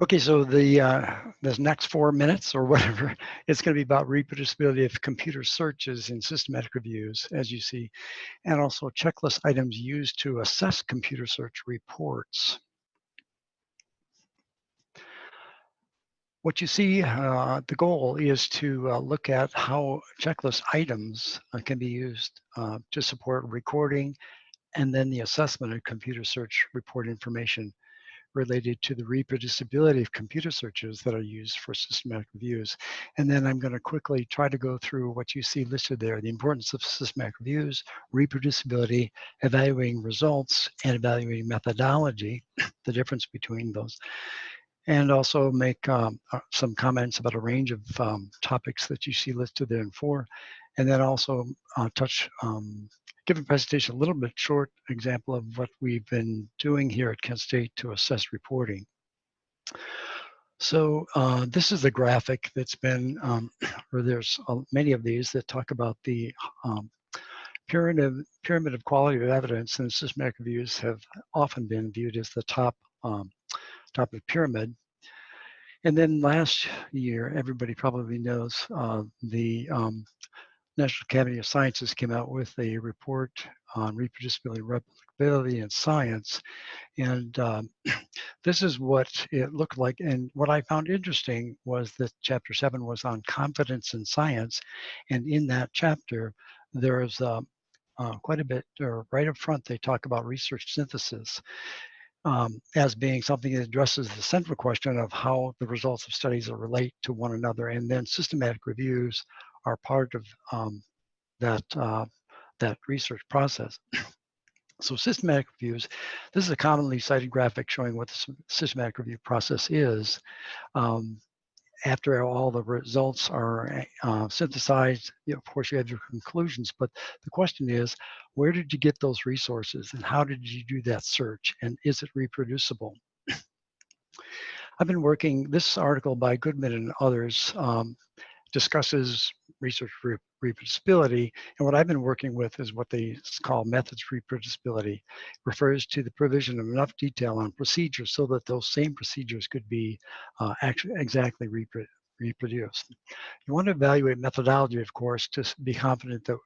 Okay, so the uh, this next four minutes or whatever, it's going to be about reproducibility of computer searches in systematic reviews, as you see, and also checklist items used to assess computer search reports. What you see, uh, the goal is to uh, look at how checklist items uh, can be used uh, to support recording and then the assessment of computer search report information related to the reproducibility of computer searches that are used for systematic reviews. And then I'm going to quickly try to go through what you see listed there, the importance of systematic reviews, reproducibility, evaluating results, and evaluating methodology, the difference between those. And also make um, uh, some comments about a range of um, topics that you see listed there in four. And then also uh, touch um, give a presentation, a little bit short example of what we've been doing here at Kent State to assess reporting. So uh, this is a graphic that's been, um, or there's uh, many of these that talk about the um, pyramid, pyramid of quality of evidence and systematic reviews have often been viewed as the top, um, top of the pyramid. And then last year, everybody probably knows uh, the um, National Academy of Sciences came out with a report on reproducibility, replicability, and science. And um, this is what it looked like. And what I found interesting was that chapter seven was on confidence in science. And in that chapter, there's uh, uh, quite a bit, or right up front, they talk about research synthesis. Um, as being something that addresses the central question of how the results of studies relate to one another, and then systematic reviews are part of um, that, uh, that research process. So systematic reviews, this is a commonly cited graphic showing what the systematic review process is. Um, after all the results are uh, synthesized, you know, of course you have your conclusions, but the question is, where did you get those resources and how did you do that search and is it reproducible? I've been working, this article by Goodman and others um, discusses research reproducibility. And what I've been working with is what they call methods reproducibility, refers to the provision of enough detail on procedures so that those same procedures could be uh, actually exactly repro reproduced. You want to evaluate methodology, of course, to be confident that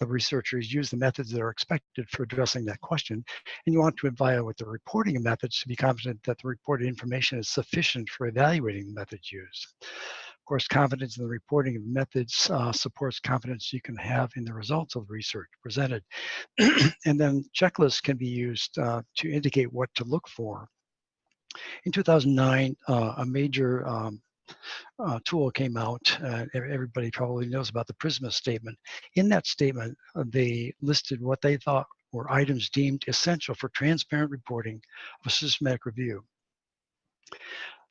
the researchers use the methods that are expected for addressing that question. And you want to evaluate the reporting of methods to be confident that the reported information is sufficient for evaluating the methods used course, confidence in the reporting of methods uh, supports confidence you can have in the results of the research presented. and then checklists can be used uh, to indicate what to look for. In 2009, uh, a major um, uh, tool came out. Uh, everybody probably knows about the PRISMA statement. In that statement, uh, they listed what they thought were items deemed essential for transparent reporting of a systematic review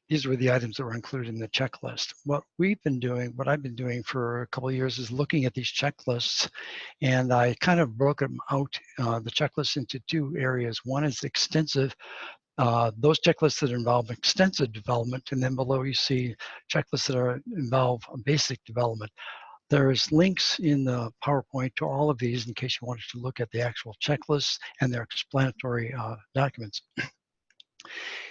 these were the items that were included in the checklist. What we've been doing, what I've been doing for a couple of years is looking at these checklists and I kind of broke them out, uh, the checklist into two areas. One is extensive, uh, those checklists that involve extensive development and then below you see checklists that are, involve basic development. There's links in the PowerPoint to all of these in case you wanted to look at the actual checklists and their explanatory uh, documents.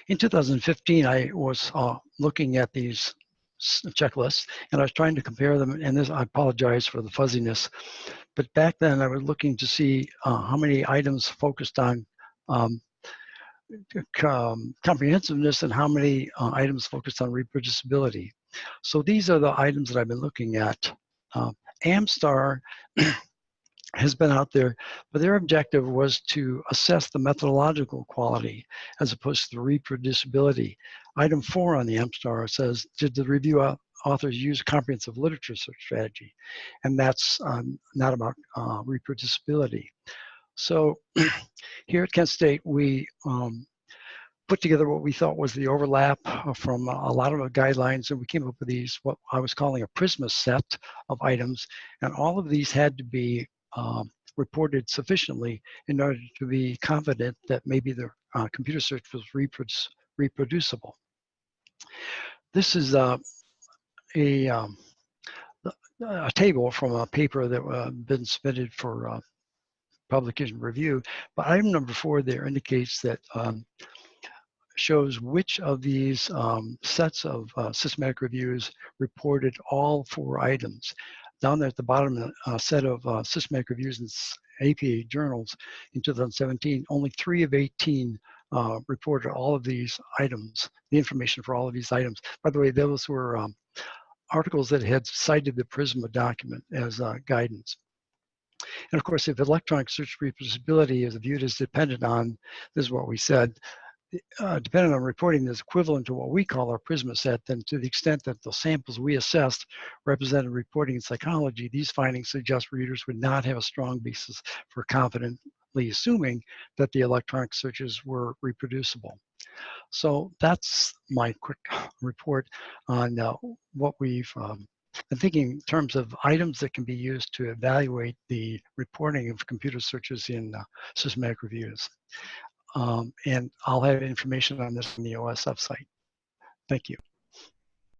In 2015, I was uh, looking at these checklists and I was trying to compare them and this I apologize for the fuzziness but back then I was looking to see uh, how many items focused on um, um, comprehensiveness and how many uh, items focused on reproducibility. So these are the items that I've been looking at. Uh, AmStar has been out there, but their objective was to assess the methodological quality as opposed to the reproducibility. Item four on the AmStar says, did the review authors use comprehensive literature search strategy? And that's um, not about uh, reproducibility. So here at Kent State, we um, put together what we thought was the overlap from a lot of the guidelines and we came up with these what I was calling a Prisma set of items and all of these had to be um, reported sufficiently in order to be confident that maybe the uh, computer search was reproducible. This is uh, a, um, a table from a paper that uh, been submitted for uh, publication review, but item number four there indicates that um, shows which of these um, sets of uh, systematic reviews reported all four items. Down there at the bottom, a uh, set of uh, systematic reviews and APA journals in 2017, only three of 18 uh, reported all of these items, the information for all of these items. By the way, those were um, articles that had cited the PRISMA document as uh, guidance. And of course, if electronic search reproducibility is viewed as dependent on, this is what we said, uh, on reporting is equivalent to what we call our PRISMA set, then to the extent that the samples we assessed represented reporting in psychology, these findings suggest readers would not have a strong basis for confidently assuming that the electronic searches were reproducible. So that's my quick report on uh, what we've um, been thinking in terms of items that can be used to evaluate the reporting of computer searches in uh, systematic reviews. Um, and I'll have information on this on the OSF site. Thank you.